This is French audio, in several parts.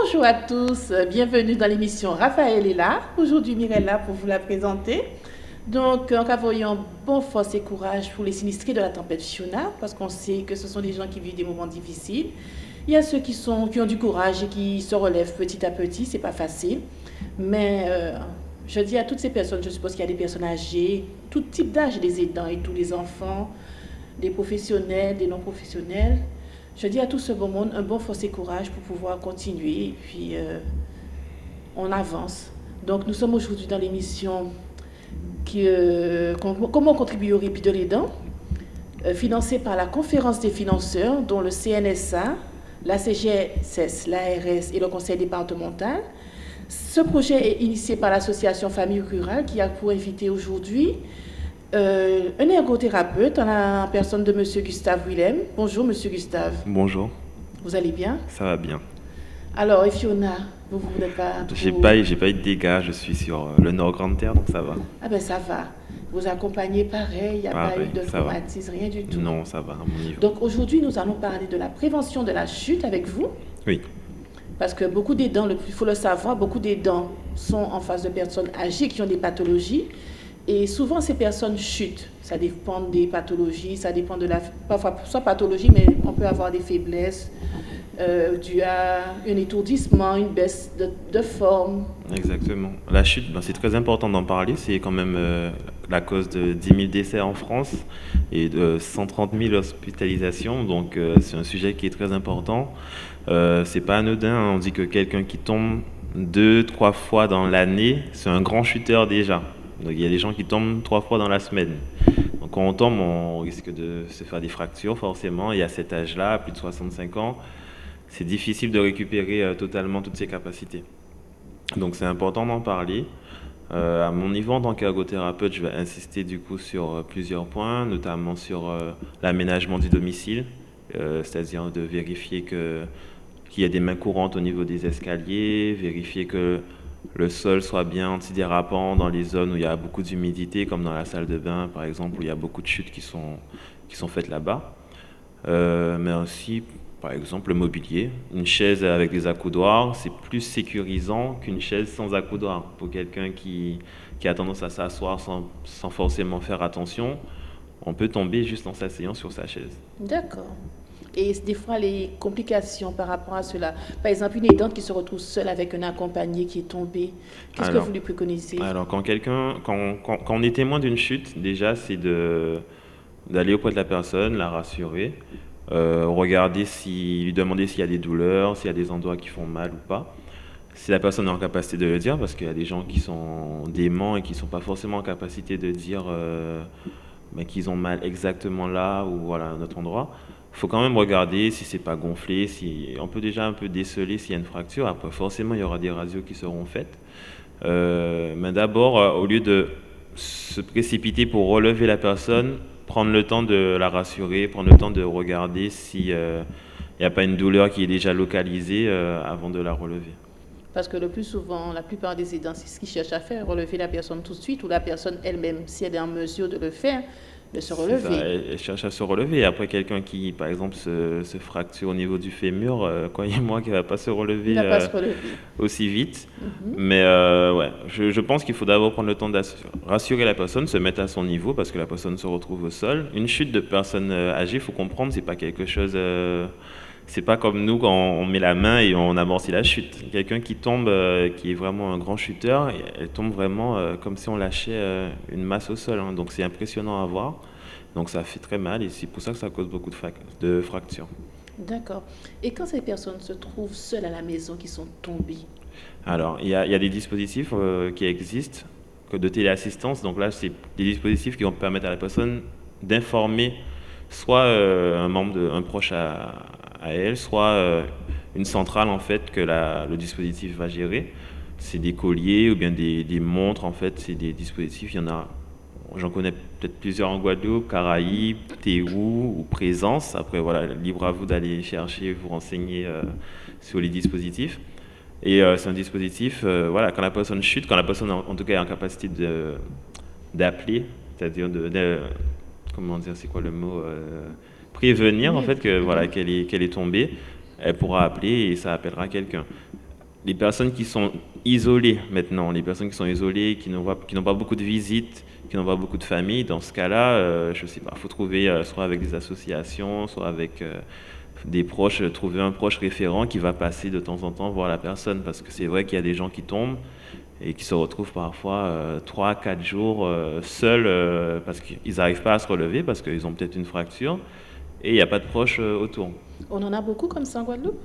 Bonjour à tous, bienvenue dans l'émission Raphaël est là. Aujourd'hui, Mireille est là pour vous la présenter. Donc, en voyons bon force et courage pour les sinistrés de la tempête Fiona, parce qu'on sait que ce sont des gens qui vivent des moments difficiles. Il y a ceux qui, sont, qui ont du courage et qui se relèvent petit à petit, c'est pas facile. Mais euh, je dis à toutes ces personnes, je suppose qu'il y a des personnes âgées, tout type d'âge, des aidants et tous les enfants, des professionnels, des non-professionnels. Je dis à tout ce beau monde un bon force et courage pour pouvoir continuer et puis euh, on avance. Donc nous sommes aujourd'hui dans l'émission euh, Comment contribuer au répit de l'aidant, financée par la conférence des financeurs dont le CNSA, la CGSS, l'ARS et le conseil départemental. Ce projet est initié par l'association Famille Rurale qui a pour inviter aujourd'hui euh, un ergothérapeute en la personne de M. Gustave Willem. Bonjour M. Gustave. Bonjour. Vous allez bien? Ça va bien. Alors, et Fiona, vous, vous n'êtes pas... J'ai pas, pas eu de dégâts, je suis sur le Nord Grande Terre, donc ça va. Ah ben ça va. Vous accompagnez pareil, il n'y a pas eu de traumatisme, rien du tout. Non, ça va à mon niveau. Donc aujourd'hui, nous allons parler de la prévention de la chute avec vous. Oui. Parce que beaucoup des dents, il faut le savoir, beaucoup des dents sont en face de personnes âgées qui ont des pathologies. Et souvent, ces personnes chutent. Ça dépend des pathologies, ça dépend de la... Parfois, soit pathologie, mais on peut avoir des faiblesses euh, dues à un étourdissement, une baisse de, forme. Exactement. La chute, ben, c'est très important d'en parler. C'est quand même euh, la cause de 10 000 décès en France et de 130 000 hospitalisations. Donc euh, c'est un sujet qui est très important. Euh, c'est pas anodin. Hein. On dit que quelqu'un qui tombe deux, trois fois dans l'année, c'est un grand chuteur déjà. Donc il y a des gens qui tombent trois fois dans la semaine. Donc quand on tombe, on risque de se faire des fractures forcément. Et à cet âge-là, plus de 65 ans, c'est difficile de récupérer euh, totalement toutes ses capacités. Donc c'est important d'en parler. Euh, à mon niveau en tant qu'ergothérapeute, je vais insister du coup sur euh, plusieurs points, notamment sur euh, l'aménagement du domicile, c'est-à-dire de vérifier qu'il y a des mains courantes au niveau des escaliers, vérifier que le sol soit bien antidérapant dans les zones où il y a beaucoup d'humidité, comme dans la salle de bain par exemple, où il y a beaucoup de chutes qui sont, qui sont faites là-bas. mais aussi par exemple, le mobilier. Une chaise avec des accoudoirs, c'est plus sécurisant qu'une chaise sans accoudoir. Pour quelqu'un qui, qui, a tendance à s'asseoir sans, sans, forcément faire attention, on peut tomber juste en s'asseyant sur sa chaise. D'accord. Et des fois, les complications par rapport à cela. Par exemple, une aidante qui se retrouve seule avec un accompagné qui est tombé. Qu'est-ce que vous lui préconisez? Alors, quand quelqu'un, quand, quand, quand, on est témoin d'une chute, déjà, c'est de d'aller auprès de la personne, la rassurer, euh, regarder si, lui demander s'il y a des douleurs, s'il y a des endroits qui font mal ou pas. Si la personne est en capacité de le dire, parce qu'il y a des gens qui sont déments et qui ne sont pas forcément en capacité de dire euh, qu'ils ont mal exactement là ou voilà, à un autre endroit. Il faut quand même regarder si c'est pas gonflé, si on peut déjà un peu déceler s'il y a une fracture. Après, forcément, il y aura des radios qui seront faites. Euh, mais d'abord, au lieu de se précipiter pour relever la personne, prendre le temps de la rassurer, prendre le temps de regarder s'il n'y euh, a pas une douleur qui est déjà localisée euh, avant de la relever. Parce que le plus souvent, la plupart des aidants, c'est ce qu'ils cherchent à faire, relever la personne tout de suite, ou la personne elle-même, si elle est en mesure de le faire, de se relever. elle, cherche à se relever. Après, quelqu'un qui, par exemple, se, fracture au niveau du fémur, euh, croyez-moi qu'il ne va pas se relever, pas se relever. aussi vite. Mhm. Mais euh, ouais, je, je, pense qu'il faut d'abord prendre le temps de rassurer la personne, se mettre à son niveau, parce que la personne se retrouve au sol. Une chute de personne euh, âgée, il faut comprendre, c'est pas quelque chose c'est pas comme nous quand on met la main et on amortit la chute. Quelqu'un qui tombe, euh, qui est vraiment un grand chuteur, elle tombe vraiment euh, comme si on lâchait euh, une masse au sol. Hein. Donc c'est impressionnant à voir. Donc ça fait très mal et c'est pour ça que ça cause beaucoup de, de fractures. D'accord. Et quand ces personnes se trouvent seules à la maison, qui sont tombées? Alors, il y, y, a des dispositifs qui existent de téléassistance. Donc là, c'est des dispositifs qui vont permettre à la personne d'informer soit un membre, de, un proche à, à elle, soit euh, une centrale en fait que le dispositif va gérer. C'est des colliers ou bien des, montres en fait, c'est des dispositifs. Il y en a, j'en connais peut-être plusieurs en Guadeloupe, Caraïbes, Théou ou Présence. Après voilà, libre à vous d'aller chercher, vous renseigner euh, sur les dispositifs. Et euh, c'est un dispositif, voilà, quand la personne chute, quand la personne en, tout cas est en capacité d'appeler, c'est-à-dire de, comment dire, c'est quoi le mot prévenir en fait que voilà qu'elle est qu'elle est tombée, elle pourra appeler et ça appellera quelqu'un. les personnes qui sont isolées maintenant, les personnes qui sont isolées, qui n'ont pas, beaucoup de visites, qui n'ont pas beaucoup de familles, dans ce cas-là, euh, je sais pas, il faut trouver euh, soit avec des associations, soit avec euh, des proches, trouver un proche référent qui va passer de temps en temps voir la personne, parce que c'est vrai qu'il y a des gens qui tombent et qui se retrouvent parfois trois, 4 quatre jours seuls parce qu'ils n'arrivent pas à se relever, parce qu'ils ont peut-être une fracture et il n'y a pas de proches autour. On en a beaucoup comme ça en Guadeloupe?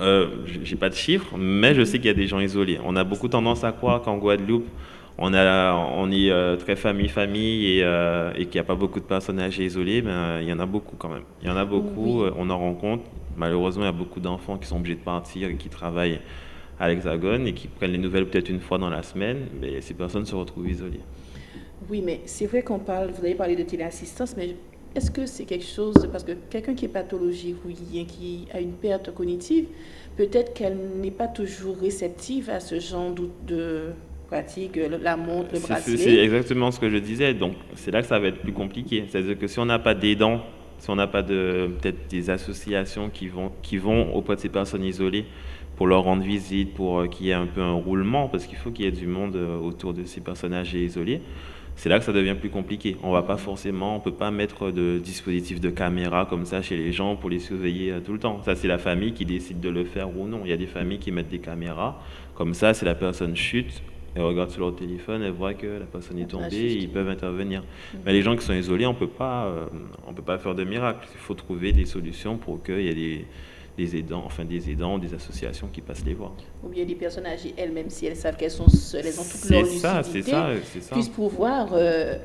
Euh, J'ai pas de chiffres, mais je sais qu'il y a des gens isolés. On a beaucoup tendance à croire qu'en Guadeloupe, on, a, on est euh, très famille-famille et, euh, et qu'il n'y a pas beaucoup de personnes âgées isolées, mais il y en a beaucoup quand même. Il y en a beaucoup, on en rencontre. Malheureusement, il y a beaucoup d'enfants qui sont obligés de partir et qui travaillent à l'Hexagone et qui prennent les nouvelles peut-être une fois dans la semaine, mais ces personnes se retrouvent isolées. Oui, mais c'est vrai qu'on parle, vous avez parlé de téléassistance, mais est-ce que c'est quelque chose, parce que quelqu'un qui est pathologique ou qui a une perte cognitive, peut-être qu'elle n'est pas toujours réceptive à ce genre de pratique, la montre, le bracelet? C'est exactement ce que je disais. Donc, c'est là que ça va être plus compliqué. C'est-à-dire que si on n'a pas d'aidants, si on n'a pas de peut-être des associations qui vont, qui vont auprès de ces personnes isolées pour leur rendre visite, pour euh, qu'il y ait un peu un roulement, parce qu'il faut qu'il y ait du monde euh, autour de ces personnes âgées isolées c'est là que ça devient plus compliqué. On va pas forcément, on peut pas mettre de dispositif de caméra comme ça chez les gens pour les surveiller euh, tout le temps. Ça, c'est la famille qui décide de le faire ou non. Il y a des familles qui mettent des caméras. Comme ça, si la personne chute, elle regarde sur leur téléphone, elle voit que la personne est tombée, ils peuvent intervenir. Mhm. Mais les gens qui sont isolés, on peut pas, euh, on peut pas faire de miracle. Il faut trouver des solutions pour qu'il y ait des des aidants, enfin des aidants, des associations qui passent les voir. Ou bien des personnes âgées elles-mêmes, si elles savent qu'elles sont seules, elles ont toute leur ça, lucidité, ça, ça. puissent pouvoir euh,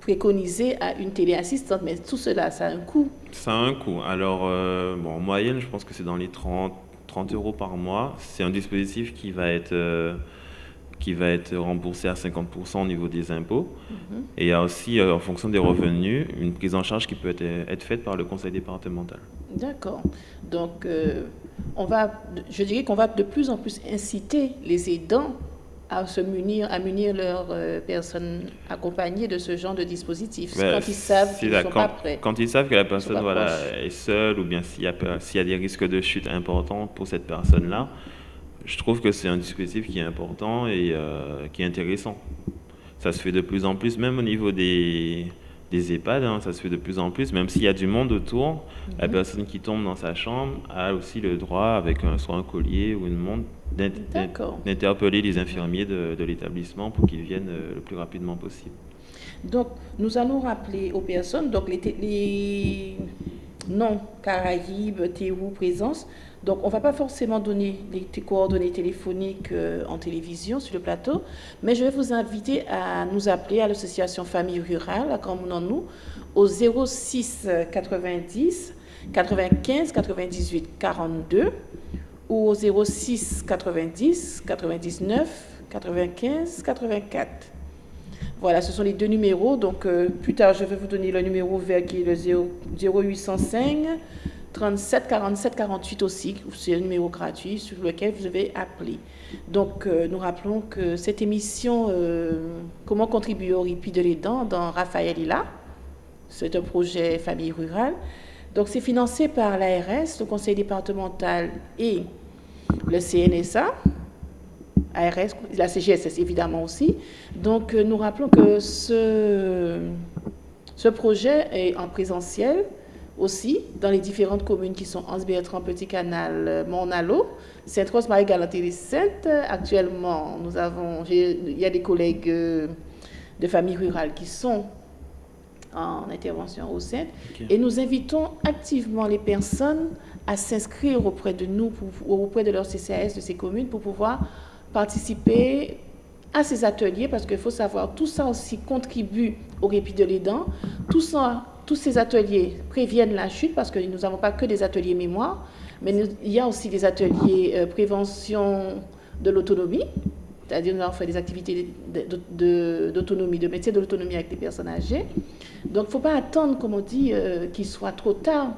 préconiser à une téléassistante. Mais tout cela, ça a un coût. Ça a un coût. Alors, euh, bon, en moyenne, je pense que c'est dans les 30, 30 euros par mois. C'est un dispositif qui va être... Euh, qui va être remboursé à 50% au niveau des impôts. Mhm. Et il y a aussi, euh, en fonction des revenus, une prise en charge qui peut être, être faite par le conseil départemental. D'accord. Donc, euh, on va, je dirais qu'on va de plus en plus inciter les aidants à se munir, à munir leurs euh, personnes accompagnées de ce genre de dispositif, ben, quand ils savent qu'ils ne sont pas prêts. Quand ils savent que la personne voilà, est seule ou bien s'il y, y, a des risques de chute importants pour cette personne-là, je trouve que c'est un dispositif qui est important et euh, qui est intéressant. Ça se fait de plus en plus, même au niveau des, des EHPAD, hein, ça se fait de plus en plus, même s'il y a du monde autour, la mhm. personne qui tombe dans sa chambre a aussi le droit, avec un, soit un collier ou une montre, d'interpeller les infirmiers de, de l'établissement pour qu'ils viennent euh, le plus rapidement possible. Donc, nous allons rappeler aux personnes, donc les, les non Caraïbes, Théou, Présence, donc, on ne va pas forcément donner les coordonnées téléphoniques euh, en télévision sur le plateau, mais je vais vous inviter à nous appeler à l'association Famille Rurale à nous au 06 90 95 98 42 ou au 06 90 99 95 84. Voilà, ce sont les deux numéros. Donc, euh, plus tard, je vais vous donner le numéro vert qui est le 0805 37 47 48 aussi, c'est un numéro gratuit sur lequel vous devez appeler. Donc, euh, nous rappelons que cette émission, euh, Comment contribuer au répit de l'aidant, dans Raphaël là, c'est un projet famille rurale. Donc, c'est financé par l'ARS, le conseil départemental et le CNSA. ARS, la CGSS évidemment aussi. Donc, euh, nous rappelons que ce, ce projet est en présentiel aussi dans les différentes communes qui sont Anse-Bertrand, Petit Canal, Monalo, Sainte-Rose, Marie-Galante et Sainte. Actuellement, nous avons, il y a des collègues euh, de familles rurales qui sont en intervention au Sainte. Et nous invitons activement les personnes à s'inscrire auprès de nous, auprès de leur CCAS de ces communes, pour pouvoir participer à ces ateliers, parce qu'il faut savoir, tout ça aussi contribue au répit de l'aidant. Tout ça tous ces ateliers préviennent la chute parce que nous n'avons pas que des ateliers mémoire, mais il y a aussi des ateliers euh, prévention de l'autonomie, c'est-à-dire nous avons fait des activités d'autonomie, de, métier de l'autonomie avec les personnes âgées. Donc il ne faut pas attendre, comme on dit, euh, qu'il soit trop tard.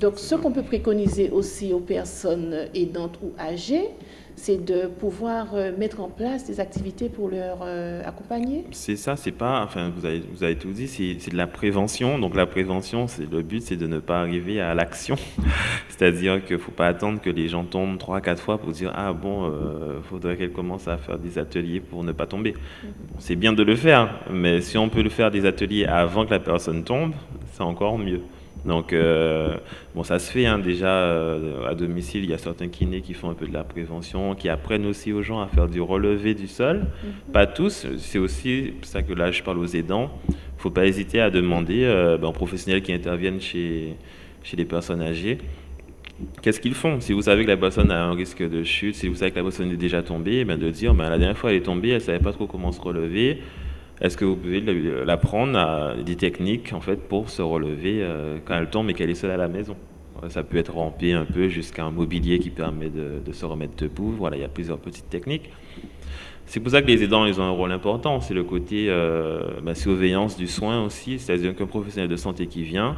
Donc, ce qu'on peut préconiser aussi aux personnes aidantes ou âgées, c'est de pouvoir euh, mettre en place des activités pour leur euh, accompagner. C'est ça, c'est pas, enfin, vous avez, vous avez tout dit, c'est de la prévention. Donc la prévention, c'est le but, c'est de ne pas arriver à l'action. C'est-à-dire qu'il ne faut pas attendre que les gens tombent trois, quatre fois pour dire ah bon, il euh, faudrait qu'elle commence à faire des ateliers pour ne pas tomber. Mm-hmm. C'est bien de le faire, mais si on peut le faire des ateliers avant que la personne tombe, c'est encore mieux. Donc, euh, bon, ça se fait hein, déjà euh, à domicile. Il y a certains kinés qui font un peu de la prévention, qui apprennent aussi aux gens à faire du relevé du sol. Mhm. Pas tous. C'est aussi pour ça que là, je parle aux aidants. Il ne faut pas hésiter à demander euh, ben, aux professionnels qui interviennent chez, chez les personnes âgées qu'est-ce qu'ils font? Si vous savez que la personne a un risque de chute, si vous savez que la personne est déjà tombée, ben de dire ben, la dernière fois elle est tombée, elle ne savait pas trop comment se relever est-ce que vous pouvez l'apprendre à des techniques en fait pour se relever euh, quand elle tombe et qu'elle est seule à la maison? Ça peut être ramper un peu jusqu'à un mobilier qui permet de, se remettre debout. Voilà, il y a plusieurs petites techniques. C'est pour ça que les aidants, ils ont un rôle important. C'est le côté euh, bah, surveillance du soin aussi. C'est-à-dire qu'un professionnel de santé qui vient,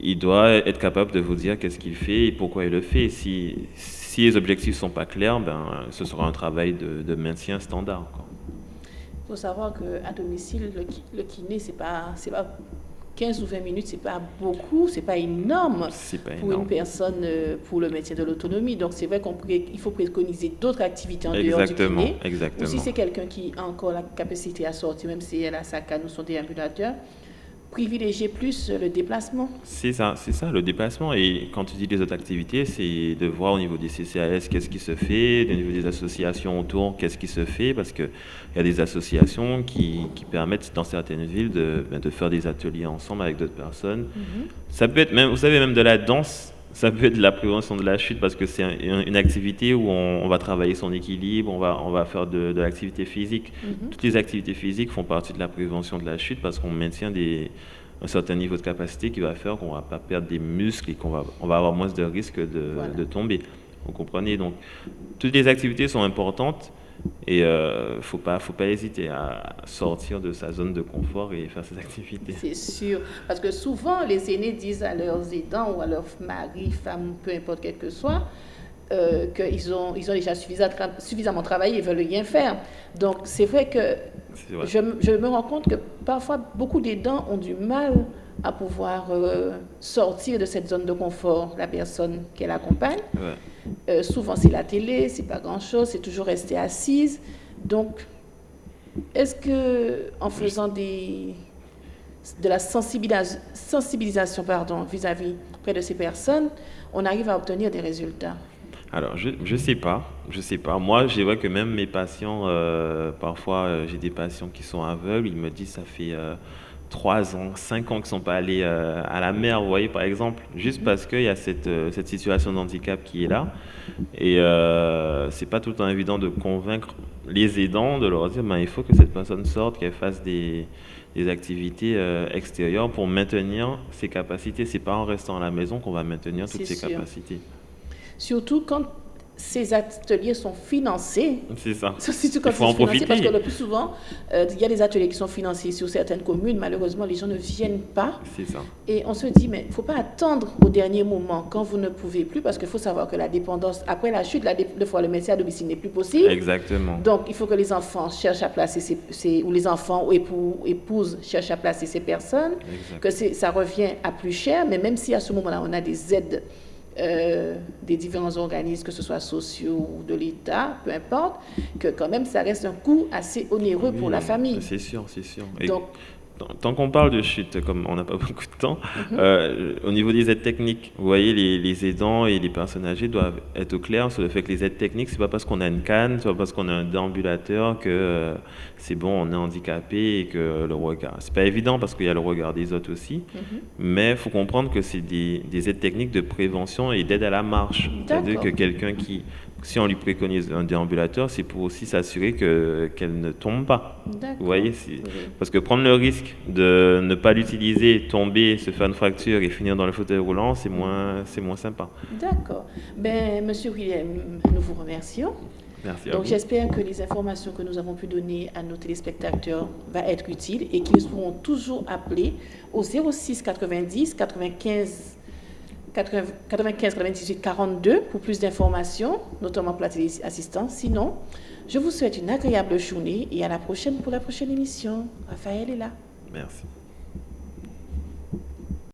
il doit être capable de vous dire qu'est-ce qu'il fait et pourquoi il le fait. Si, les objectifs ne sont pas clairs, ben, ce sera un travail de, maintien standard. Faut savoir qu'à domicile, le, kiné, c'est pas, pas 15 ou 20 minutes, c'est pas beaucoup, c'est pas énorme pas pour une personne euh, pour le métier de l'autonomie. Donc c'est vrai qu'il faut préconiser d'autres activités en dehors du kiné. Exactement. Ou si c'est quelqu'un qui a encore la capacité à sortir, même si elle a sa canne ou son déambulateur, privilégier plus le déplacement. C'est ça, c'est ça, le déplacement. Et quand tu dis les autres activités, c'est de voir au niveau des CCAS qu'est-ce qui se fait, au niveau des associations autour, qu'est-ce qui se fait, parce qu'il y a des associations qui, qui, permettent dans certaines villes de, ben, de, faire des ateliers ensemble avec d'autres personnes. Mm-hmm. Ça peut être même, vous savez, même de la danse ça peut être la prévention de la chute parce que c'est une activité où on, va travailler son équilibre, on va, on va faire de, l'activité physique. Mhm. Toutes les activités physiques font partie de la prévention de la chute parce qu'on maintient des, un certain niveau de capacité qui va faire qu'on ne va pas perdre des muscles et qu'on va, on va avoir moins de risques de, de tomber. Vous comprenez? Donc, toutes les activités sont importantes et il euh, ne faut pas, faut pas hésiter à sortir de sa zone de confort et faire ses activités. C'est sûr. Parce que souvent, les aînés disent à leurs aidants ou à leur mari, femme, peu importe quel que soit, euh, qu'ils ont, ils ont déjà suffisamment, suffisamment travaillé, ils veulent rien faire. Donc, c'est vrai que Je, je, me rends compte que parfois, beaucoup d'aidants ont du mal à pouvoir euh, sortir de cette zone de confort, la personne qu'elle accompagne. Euh, souvent, c'est la télé, c'est pas grand-chose, c'est toujours rester assise. Donc, est-ce que en faisant des, de la sensibilisation pardon, vis-à-vis près de ces personnes, on arrive à obtenir des résultats? Alors, je ne sais pas. Je sais pas. Moi, je vois que même mes patients, euh, parfois, j'ai des patients qui sont aveugles, ils me disent ça fait 3 ans, 5 ans qui ne sont pas allés euh, à la mer, vous voyez, par exemple, juste mhm. parce qu'il y a cette, euh, cette situation d'handicap qui est là. Et euh, c'est pas tout le temps évident de convaincre les aidants, de leur dire, ben, il faut que cette personne sorte, qu'elle fasse des, des activités euh, extérieures pour maintenir ses capacités. C'est pas en restant à la maison qu'on va maintenir toutes ses capacités. Surtout quand ces ateliers sont financés. C'est ça. Il faut en profiter. Parce que le plus souvent, euh, il y a des ateliers qui sont financés sur certaines communes. Malheureusement, les gens ne viennent pas. C'est ça. Et on se dit, mais il ne faut pas attendre au dernier moment quand vous ne pouvez plus, parce qu'il faut savoir que la dépendance, après la chute, la de fois le métier à domicile n'est plus possible. Exactement. Donc, il faut que les enfants cherchent à placer ces, ou les enfants ou époux, épouses cherchent à placer ces personnes, que ça revient à plus cher. Mais même si à ce moment-là, on a des aides euh, des différents organismes, que ce soit sociaux ou de l'État, peu importe, que quand même ça reste un coût assez onéreux pour la famille. C'est sûr, c'est sûr. Donc, tant qu'on parle de chute, comme on n'a pas beaucoup de temps, euh, au niveau des aides techniques, vous voyez, les, aidants et les personnes âgées doivent être au clair sur le fait que les aides techniques, c'est pas parce qu'on a une canne, c'est pas parce qu'on a un déambulateur que euh, c'est bon, on est handicapé et que le regard. C'est pas évident parce qu'il y a le regard des autres aussi, mhm. mais il faut comprendre que c'est des, des, aides techniques de prévention et d'aide à la marche. C'est-à-dire que quelqu'un qui si on lui préconise un déambulateur, c'est pour aussi s'assurer qu'elle ne tombe pas. Vous voyez Parce que prendre le risque de ne pas l'utiliser, tomber, se faire une fracture et finir dans le fauteuil roulant, c'est moins, moins sympa. D'accord. Ben, Monsieur William, nous vous remercions. Merci Donc j'espère que les informations que nous avons pu donner à nos téléspectateurs vont être utiles et qu'ils seront toujours appelés au 06 90 95 95 98 42 pour plus d'informations, notamment pour la téléassistance. Sinon, je vous souhaite une agréable journée et à la prochaine pour la prochaine émission. Raphaël est là. Merci.